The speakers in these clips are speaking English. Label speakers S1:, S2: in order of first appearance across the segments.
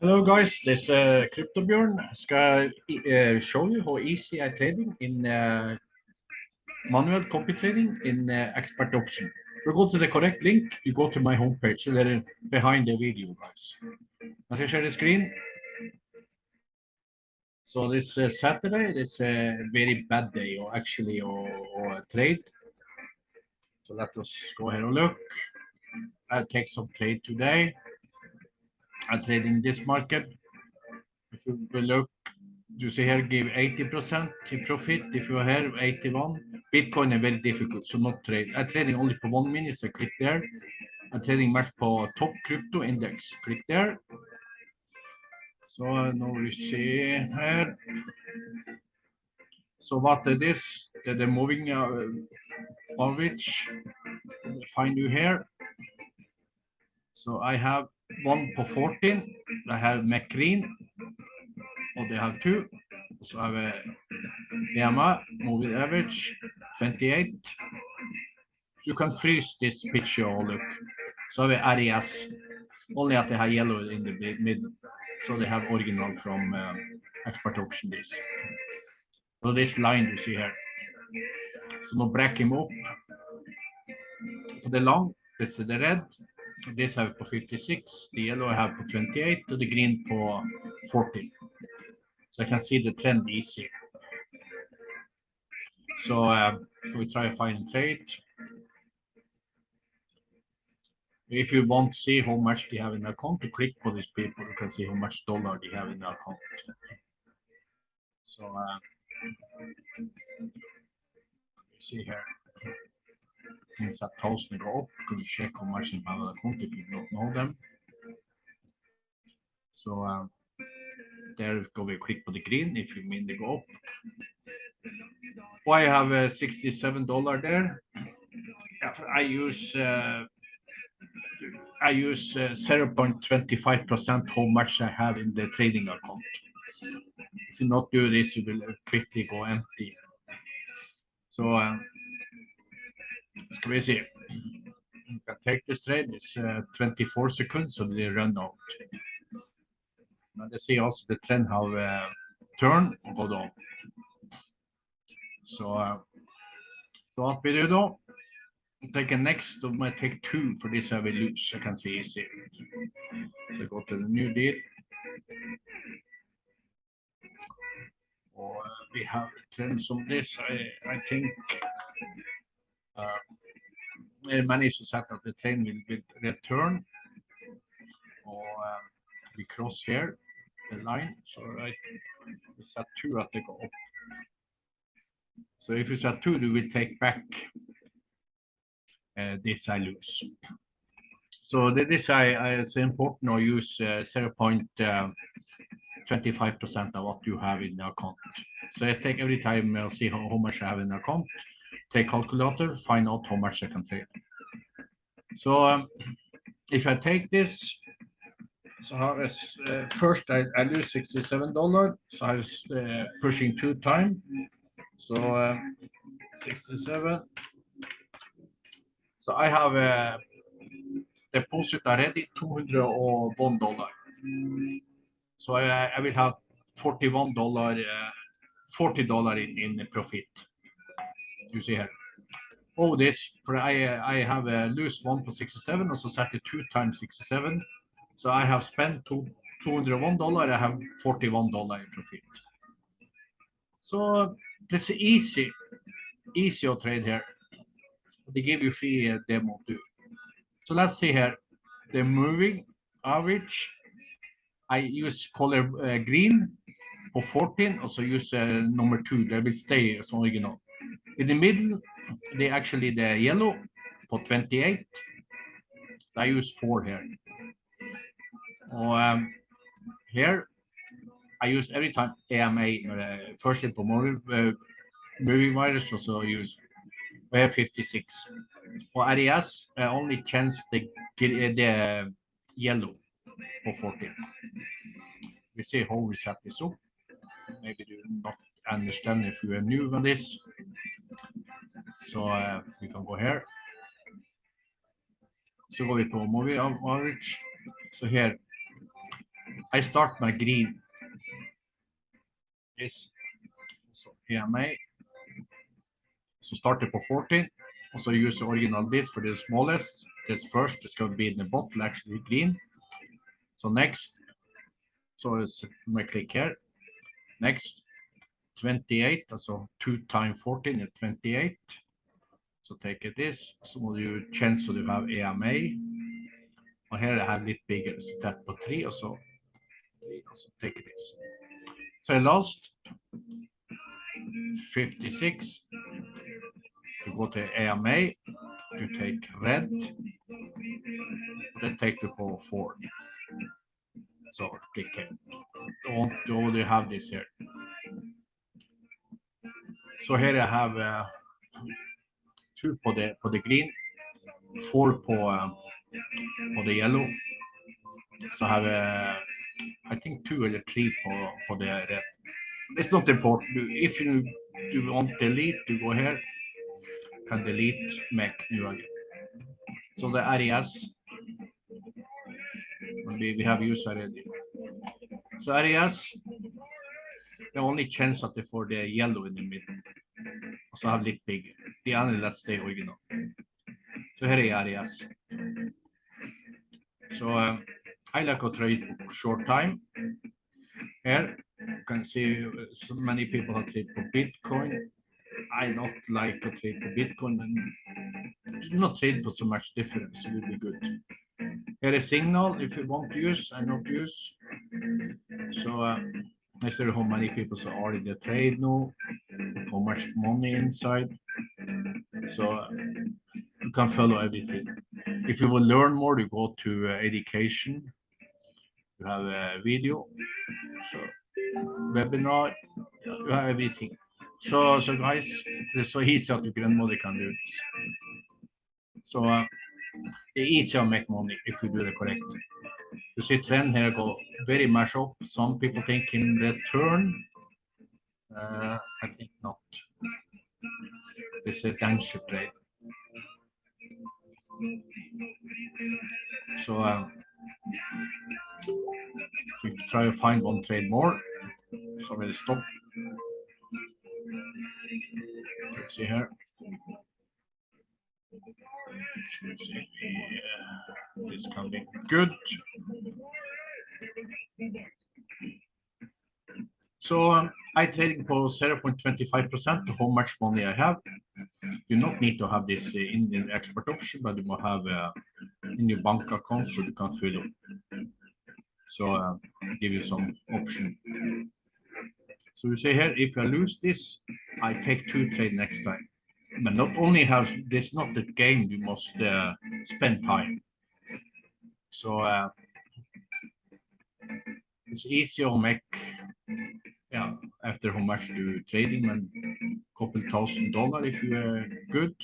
S1: Hello guys, this is uh, CryptoBjørn. Skal uh, show you how easy I trading in uh, manual copy trading in uh, expert option. To go to the correct link, you go to my homepage, so they're behind the video, guys. As I share the screen. So this uh, Saturday, it's a very bad day, or actually, or, or a trade. So let us go ahead and look. I'll take some trade today. I'm trading this market. If you look, you see here give 80% in profit. If you are here 81, Bitcoin is very difficult, so not trade. I'm trading only for one minute, so click there. I'm trading much for top crypto index. Click there. So now we see here. So what it is, moving uh, average, find you here. So I have one for 14. I have McGreen, or they have two. So I have a EMA, moving average, 28. You can freeze this picture or look. So I have RES, only at they have yellow in the middle. So they have original from uh, expert option this. So this line you see here. So now break him up. The long, this is the red, this I have for 56, the yellow I have for 28, to the green for 40. So I can see the trend easy. So uh, we try to find trade. If you want to see how much they have in account, to click for these people, you can see how much dollar they have in account. So uh, see here things that thousand go up. You check how much in have account if you don't know them? So um, there go we click for the green if you mean they go up. Why I have a sixty-seven dollar there? I use uh, I use uh, zero point twenty-five percent how much I have in the trading account. If you not do this, you will quickly go empty. So. Um, Se. You can take this trade. It's uh, 24 seconds, so they run out. Now they see also the trend how uh, and go down. So, uh, so what we do though, take a next, I might take two for this I will lose. I can see easy. So go to the new deal. Or uh, we have trends on this. I I think uh, managed to set up the train will, will return or um, we cross here the line. So right. We set two at the go so if you set two we take back uh, this I lose. So this I, I it's important to use uh, 0 0.25 uh, percent of what you have in the account. So I take every time I'll see how, how much I have in the account take calculator, find out how much I can take. So um, if I take this, so as, uh, first I, I lose $67, so I was uh, pushing two times. So uh, 67. So I have a deposit already, two hundred $201. So I, I will have $41, uh, $40 in, in profit you see here. Oh, this, for I, I have a loose one for 67, also set it two times 67. So I have spent two, $201, I have $41 in profit. So that's easy, easy trade here. They give you free uh, demo too. So let's see here, the moving average. I use color uh, green for 14, also use uh, number two, they will stay as original. In the middle, they actually the yellow for 28. I use four here. Um, here, I use every time AMA, uh, first for moving, uh, moving virus, also use uh, 56. For RES, uh, only chance the, uh, the yellow for 14. We see how we set this up. Maybe you not understand if you are new on this. So uh, we can go here. Så går vi på movie average. Så här, I start my green. Yes. so PMA. So start it for 14. Also use the original this for the smallest. This first It's going to be in the bottle actually green. So next, so it's my click here. Next, 28, so 2 times 14 is 28. So take this, så må du kjenne så du har EMA. Og her er det litt bigger, så tett på 3, og så, og så take this. So last, 56. You go to AMA, you take red, then take the power four. So click it. Don't you have this here. So here I have uh, two for the the green, four for for the yellow. So have uh, I think two or three for for the red. It's not important. If you you want delete, you go here, can delete Mac new again. So the areas we, we have used already. So areas, the only chance that they for the yellow in the middle. So have lit big. Let's stay original. So here are areas. So um, I like to trade short time. Here you can see uh, so many people have trade for Bitcoin. I not like to trade for Bitcoin and not trade for so much difference. It will be good. Here is signal if you want to use and not use. So uh, I see how many people are in the trade now, how much money inside. So you can follow everything. If you will learn more, you go to uh, education. You have a video, so webinar, you have everything. So, so guys, it's so easy that your grandmother can do it. So uh, it's easier to make money if you do the correct. You see trend here go very much up. Some people think in return. Uh, I think not. It's a danger trade. So um, we try to find one trade more. So we'll stop. Let's see here. Let's see, this can be good. So um, I trading for 0.25% to how much money I have. You not need to have this uh, in the export option, but you will have uh, in your bank account so you can fill it. So uh, give you some option. So you say here, if I lose this, I take two trade next time. But not only have this not the game, you must uh, spend time. So uh, it's easier to make after how much you trading and couple thousand dollar if you are good.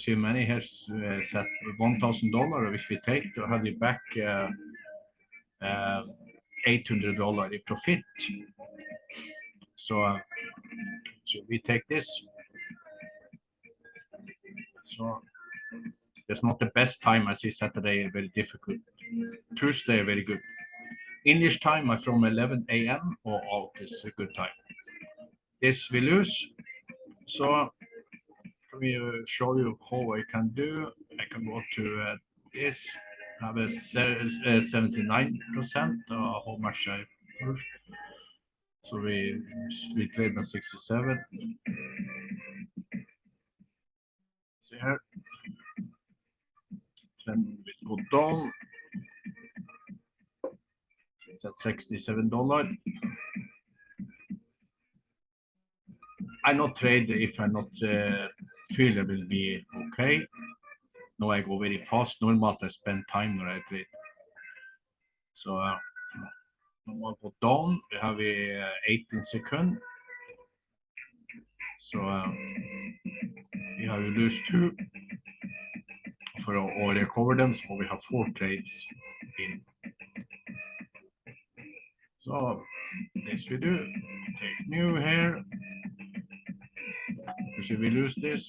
S1: See many has uh, set one thousand dollar if we take to have it back uh, uh, eight hundred dollar in profit. So, uh, so we take this. So it's not the best time. I see Saturday very difficult. Tuesday very good. English time uh, from 11 a.m. or out is a good time. This we lose. So let me uh, show you how I can do. I can go to uh, this. Have a 79 percent. Uh, how much I push. So we we trade on 67. See here. Then we go down. It's at 67 dollar. I not trade if I not uh, feel it will be okay. No, I go very fast. Normally I spend time when I trade. So uh, normal go down. We have uh, 18 second. So um, we have lose two for or recover them. So we have four trades in. So this we do. Take new here. Should we lose this?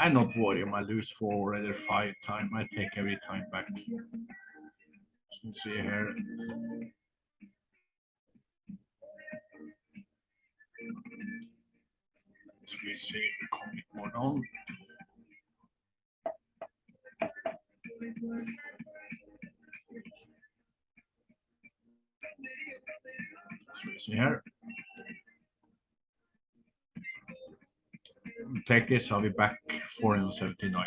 S1: I not worry. I lose four or five time. I take every time back. Let's see here. Let's we see coming more down. Here. Take this, I'll be back 479.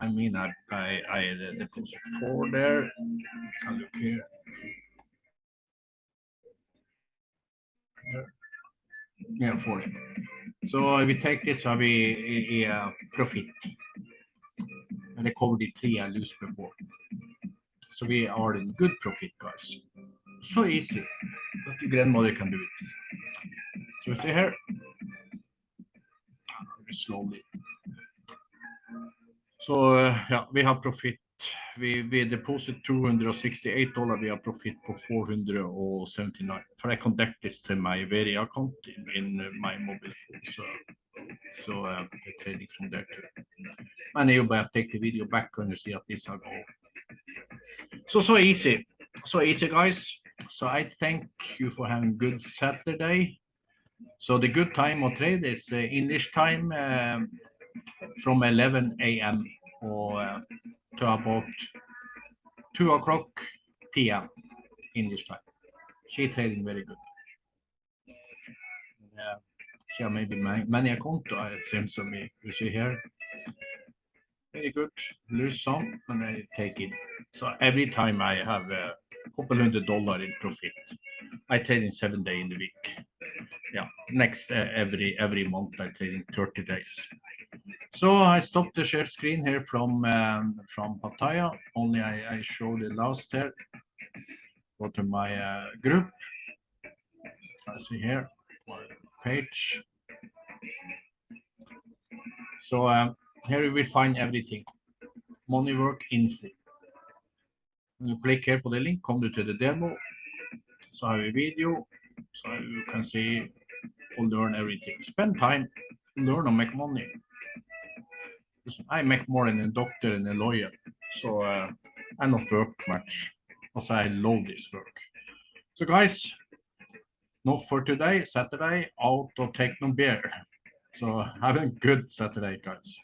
S1: I mean, I, I, I deposit four there. Can look here. Yeah, 40. So if we take this, I'll be i, i uh, profit. And I covered the three I lose before. So we are in good profit, guys. So easy. But your grandmother can do it. So you see here. Very slowly. So eh, ja, vi har profit. We, vi deposit 268 dollar, we have profit på 479. For I conduct this to my very account in, in my mobile phone. So, so uh, the trading from there too. Men you better take the video back and you see that this all. So, so easy. So easy, guys. So I thank you for having a good Saturday. So the good time of trade is uh, English time um, from 11 a.m. or uh, to about 2 o'clock p.m. English time. She trading very good. Yeah, she maybe many, many account, I seems to me. You see here. Very good. Lose some and I take it. So every time I have a couple hundred dollar in profit, I trade in seven day in the week. Yeah, next uh, every every month I trade in 30 days. So I stopped the share screen here from um, from Pattaya. Only I, I show the last there. Go to my uh, group. I see here page. So um, here you will find everything. Money work info. Click here på the link, come to the demo. So I have a video, so you can see or learn everything. Spend time, learn and make money. I make more than a doctor and a lawyer, so uh, I not work much, because I love this work. So guys, not for today, Saturday, out of take no beer. So have a good Saturday, guys.